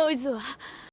ノイズは。